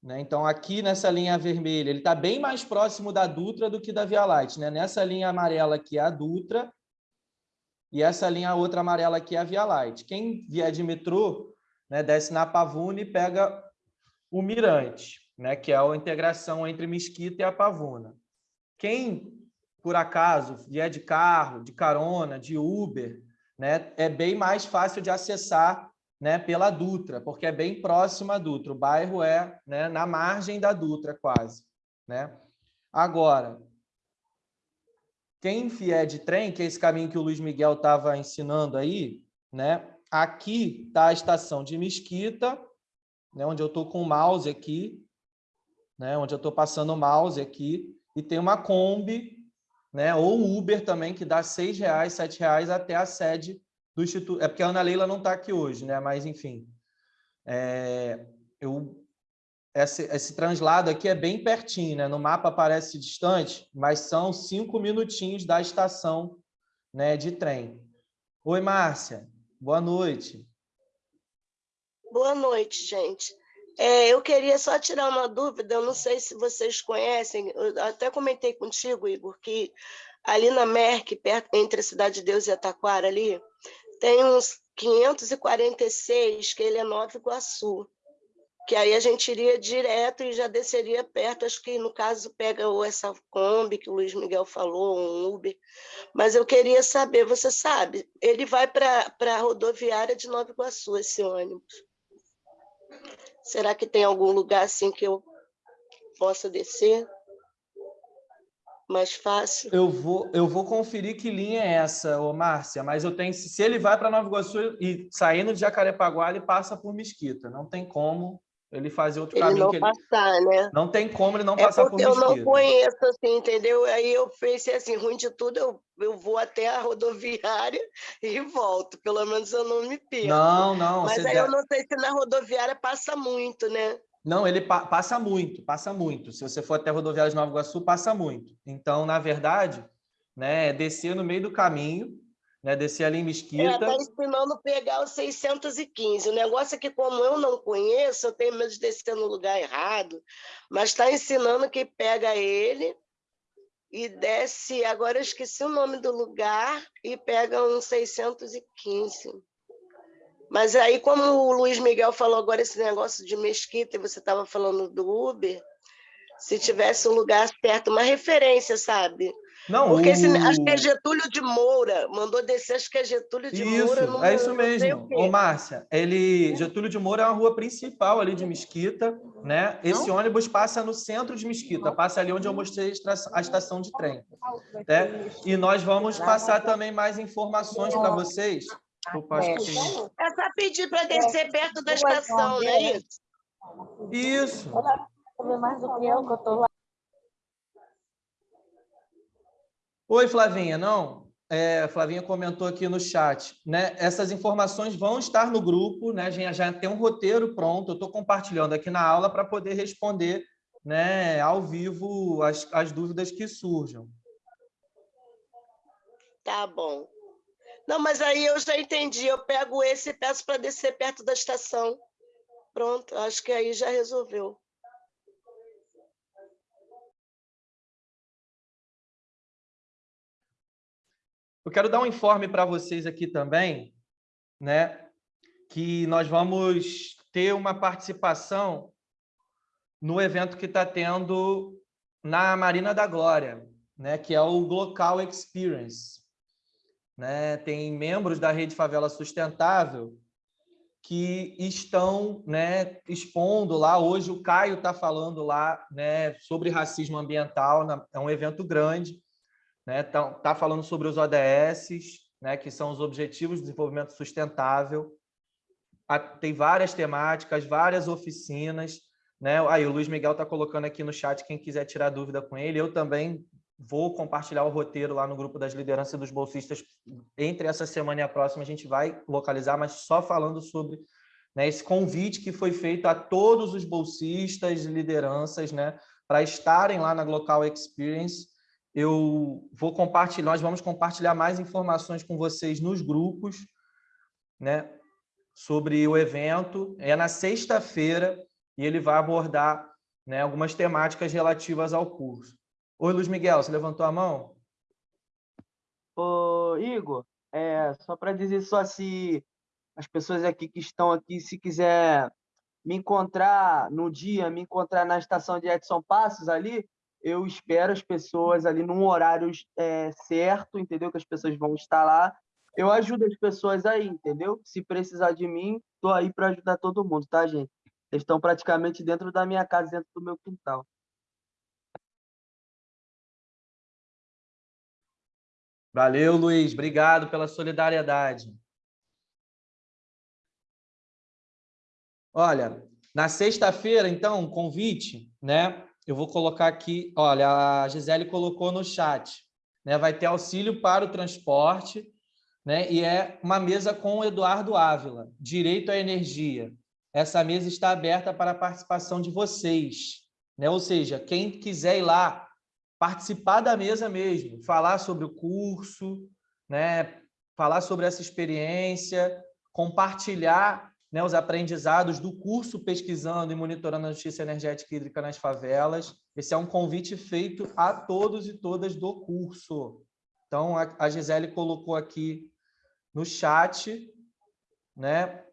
Né? Então, aqui nessa linha vermelha, ele está bem mais próximo da Dutra do que da Via Light. Né? Nessa linha amarela aqui é a Dutra e essa linha outra amarela aqui é a Via Light. Quem vier de metrô, né, desce na Pavuna e pega o Mirante, né, que é a integração entre Mesquita e a Pavuna. Quem, por acaso, vier de carro, de carona, de Uber, né, é bem mais fácil de acessar né, pela Dutra, porque é bem próximo à Dutra. O bairro é né, na margem da Dutra, quase. Né? Agora, quem vier de trem, que é esse caminho que o Luiz Miguel estava ensinando aí, né? aqui está a estação de Mesquita, né, onde eu estou com o mouse aqui, né, onde eu estou passando o mouse aqui, e tem uma Kombi, né, ou Uber também, que dá R$ 6,00, R$ 7,00 até a sede do Instituto. É porque a Ana Leila não está aqui hoje, né? Mas, enfim. É, eu, esse, esse translado aqui é bem pertinho, né? No mapa parece distante, mas são cinco minutinhos da estação né, de trem. Oi, Márcia. Boa noite. Boa noite, gente. É, eu queria só tirar uma dúvida, eu não sei se vocês conhecem, eu até comentei contigo, Igor, que ali na Merck, perto, entre a Cidade de Deus e Ataquara, ali, tem uns 546, que ele é Nova Iguaçu, que aí a gente iria direto e já desceria perto, acho que no caso pega ou essa Kombi que o Luiz Miguel falou, um Uber, mas eu queria saber, você sabe, ele vai para a rodoviária de Nova Iguaçu, esse ônibus. Será que tem algum lugar assim que eu possa descer? Mais fácil. Eu vou, eu vou conferir que linha é essa, ô Márcia, mas eu tenho, se ele vai para Nova Iguaçu e saindo de Jacarepaguá, ele passa por Mesquita. Não tem como ele fazer outro ele caminho. Não que passar, ele... né? Não tem como ele não é passar por Mesquita. eu não conheço, assim, entendeu? Aí eu pensei assim, ruim de tudo, eu, eu vou até a rodoviária e volto. Pelo menos eu não me perco. Não, não. Mas aí eu não sei se na rodoviária passa muito, né? Não, ele pa passa muito, passa muito. Se você for até a rodoviária de Nova Iguaçu, passa muito. Então, na verdade, né, é descer no meio do caminho, né, descer ali em Mesquita. É, tá ensinando pegar o 615. O negócio é que, como eu não conheço, eu tenho medo de descer no lugar errado, mas está ensinando que pega ele e desce, agora eu esqueci o nome do lugar, e pega um 615. Mas aí, como o Luiz Miguel falou agora esse negócio de mesquita, e você estava falando do Uber, se tivesse um lugar certo, uma referência, sabe? Não, Porque o... esse, acho que é Getúlio de Moura, mandou descer, acho que é Getúlio de isso, Moura. Não, é isso mesmo. Ô, Márcia, ele, Getúlio de Moura é uma rua principal ali de Mesquita, né? Esse não? ônibus passa no centro de Mesquita, passa ali onde eu mostrei a estação de trem. Né? E nós vamos passar também mais informações para vocês Opa, acho que tem... É só pedir para descer perto da estação, não é isso? Isso. mais do que eu, que eu tô lá. Oi, Flavinha, não? É, a Flavinha comentou aqui no chat, né? Essas informações vão estar no grupo, né? Já, já tem um roteiro pronto, eu estou compartilhando aqui na aula para poder responder né, ao vivo as, as dúvidas que surjam. Tá bom. Não, mas aí eu já entendi. Eu pego esse e peço para descer perto da estação. Pronto, acho que aí já resolveu. Eu quero dar um informe para vocês aqui também, né? Que nós vamos ter uma participação no evento que está tendo na Marina da Glória, né? Que é o Glocal Experience. Né, tem membros da Rede Favela Sustentável que estão né, expondo lá. Hoje o Caio está falando lá né, sobre racismo ambiental, é um evento grande. Está né, tá, falando sobre os ODS, né, que são os Objetivos de Desenvolvimento Sustentável. Tem várias temáticas, várias oficinas. Né? Aí o Luiz Miguel está colocando aqui no chat quem quiser tirar dúvida com ele. Eu também vou compartilhar o roteiro lá no grupo das lideranças dos bolsistas. Entre essa semana e a próxima, a gente vai localizar, mas só falando sobre né, esse convite que foi feito a todos os bolsistas e lideranças né, para estarem lá na Global Experience. Eu vou compartilhar, nós vamos compartilhar mais informações com vocês nos grupos, né, sobre o evento. É na sexta-feira e ele vai abordar né, algumas temáticas relativas ao curso. Oi, Luiz Miguel, você levantou a mão? Ô, Igor, é, só para dizer só se as pessoas aqui que estão aqui, se quiser me encontrar no dia, me encontrar na estação de Edson Passos ali, eu espero as pessoas ali num horário é, certo, entendeu? Que as pessoas vão estar lá. Eu ajudo as pessoas aí, entendeu? Se precisar de mim, estou aí para ajudar todo mundo, tá, gente? Eles estão praticamente dentro da minha casa, dentro do meu quintal. Valeu, Luiz. Obrigado pela solidariedade. Olha, na sexta-feira, então, um convite, né? Eu vou colocar aqui, olha, a Gisele colocou no chat, né? Vai ter auxílio para o transporte, né? E é uma mesa com o Eduardo Ávila, direito à energia. Essa mesa está aberta para a participação de vocês, né? Ou seja, quem quiser ir lá participar da mesa mesmo, falar sobre o curso, né? falar sobre essa experiência, compartilhar né, os aprendizados do curso pesquisando e monitorando a justiça energética e hídrica nas favelas. Esse é um convite feito a todos e todas do curso. Então, a Gisele colocou aqui no chat, né?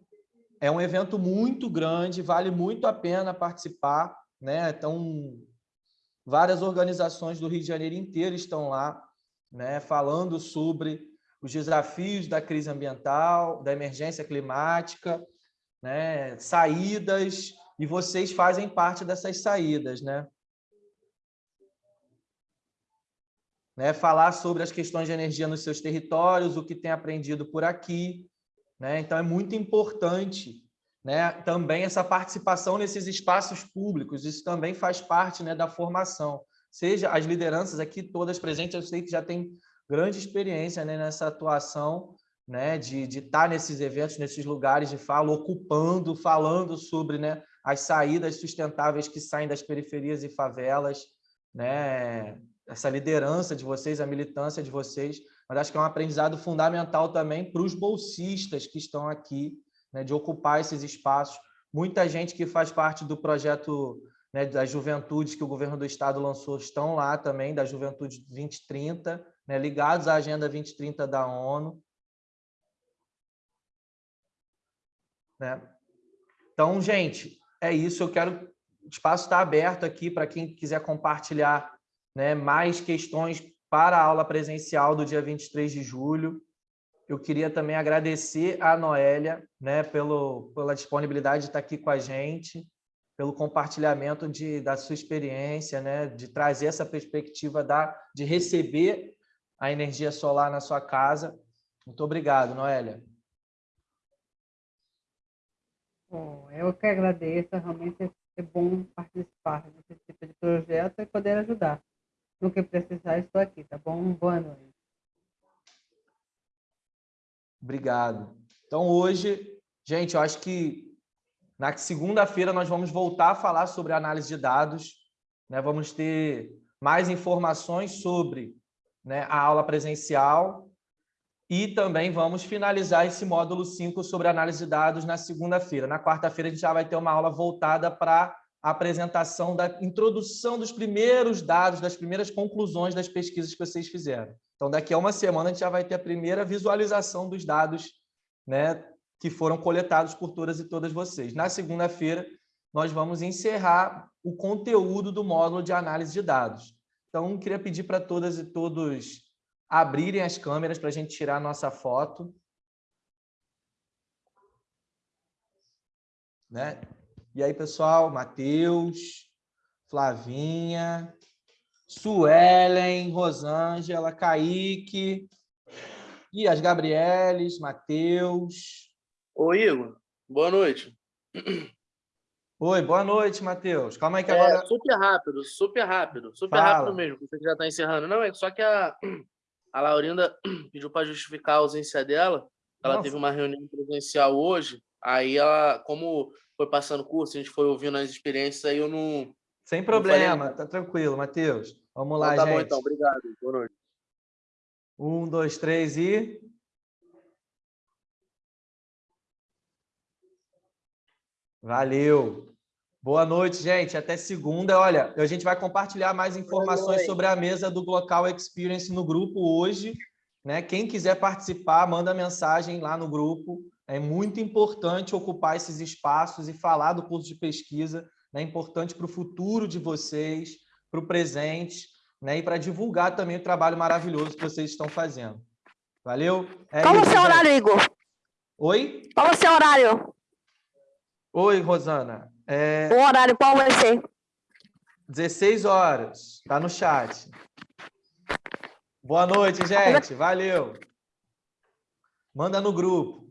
É um evento muito grande, vale muito a pena participar, né? Então, várias organizações do Rio de Janeiro inteiro estão lá, né, falando sobre os desafios da crise ambiental, da emergência climática, né, saídas, e vocês fazem parte dessas saídas, né? né? Falar sobre as questões de energia nos seus territórios, o que tem aprendido por aqui, né? Então é muito importante né, também essa participação nesses espaços públicos, isso também faz parte né, da formação. Seja as lideranças aqui todas presentes, eu sei que já tem grande experiência né, nessa atuação, né, de, de estar nesses eventos, nesses lugares de fala, ocupando, falando sobre né, as saídas sustentáveis que saem das periferias e favelas, né, essa liderança de vocês, a militância de vocês, mas acho que é um aprendizado fundamental também para os bolsistas que estão aqui, né, de ocupar esses espaços. Muita gente que faz parte do projeto né, das juventudes que o governo do estado lançou estão lá também, da Juventude 2030, né, ligados à Agenda 2030 da ONU. Né? Então, gente, é isso. Eu quero... O espaço está aberto aqui para quem quiser compartilhar né, mais questões para a aula presencial do dia 23 de julho eu queria também agradecer a Noélia né, pelo, pela disponibilidade de estar aqui com a gente, pelo compartilhamento de, da sua experiência, né, de trazer essa perspectiva da, de receber a energia solar na sua casa. Muito obrigado, Noélia. Bom, eu que agradeço, realmente é bom participar desse tipo de projeto e poder ajudar. No que precisar, estou aqui, tá bom? Boa noite. Obrigado. Então, hoje, gente, eu acho que na segunda-feira nós vamos voltar a falar sobre análise de dados, né? vamos ter mais informações sobre né, a aula presencial e também vamos finalizar esse módulo 5 sobre análise de dados na segunda-feira. Na quarta-feira a gente já vai ter uma aula voltada para a apresentação da introdução dos primeiros dados, das primeiras conclusões das pesquisas que vocês fizeram. Então, daqui a uma semana, a gente já vai ter a primeira visualização dos dados né, que foram coletados por todas e todas vocês. Na segunda-feira, nós vamos encerrar o conteúdo do módulo de análise de dados. Então, queria pedir para todas e todos abrirem as câmeras para a gente tirar a nossa foto. Né? E aí, pessoal, Matheus, Flavinha, Suelen, Rosângela, Kaique, e as Gabrieles, Matheus. Ô, Igor, boa noite. Oi, boa noite, Matheus. Calma aí que É, agora... super rápido, super rápido, super Fala. rápido mesmo, você já está encerrando. Não, é só que a, a Laurinda pediu para justificar a ausência dela, ela Nossa. teve uma reunião presencial hoje, aí ela, como foi passando o curso, a gente foi ouvindo as experiências, aí eu não... Sem problema, tá tranquilo, Matheus. Vamos Então lá, tá gente. bom então, obrigado, boa noite. Um, dois, três e... Valeu. Boa noite, gente. Até segunda. Olha, a gente vai compartilhar mais informações sobre a mesa do Glocal Experience no grupo hoje. Né? Quem quiser participar, manda mensagem lá no grupo. É muito importante ocupar esses espaços e falar do curso de pesquisa. É importante para o futuro de vocês, para o presente, né? e para divulgar também o trabalho maravilhoso que vocês estão fazendo. Valeu? É Qual é o seu horário, Igor? Oi? Qual é o seu horário? Oi, Rosana. É O horário qual vai ser? 16 horas. Tá no chat. Boa noite, gente. Valeu. Manda no grupo.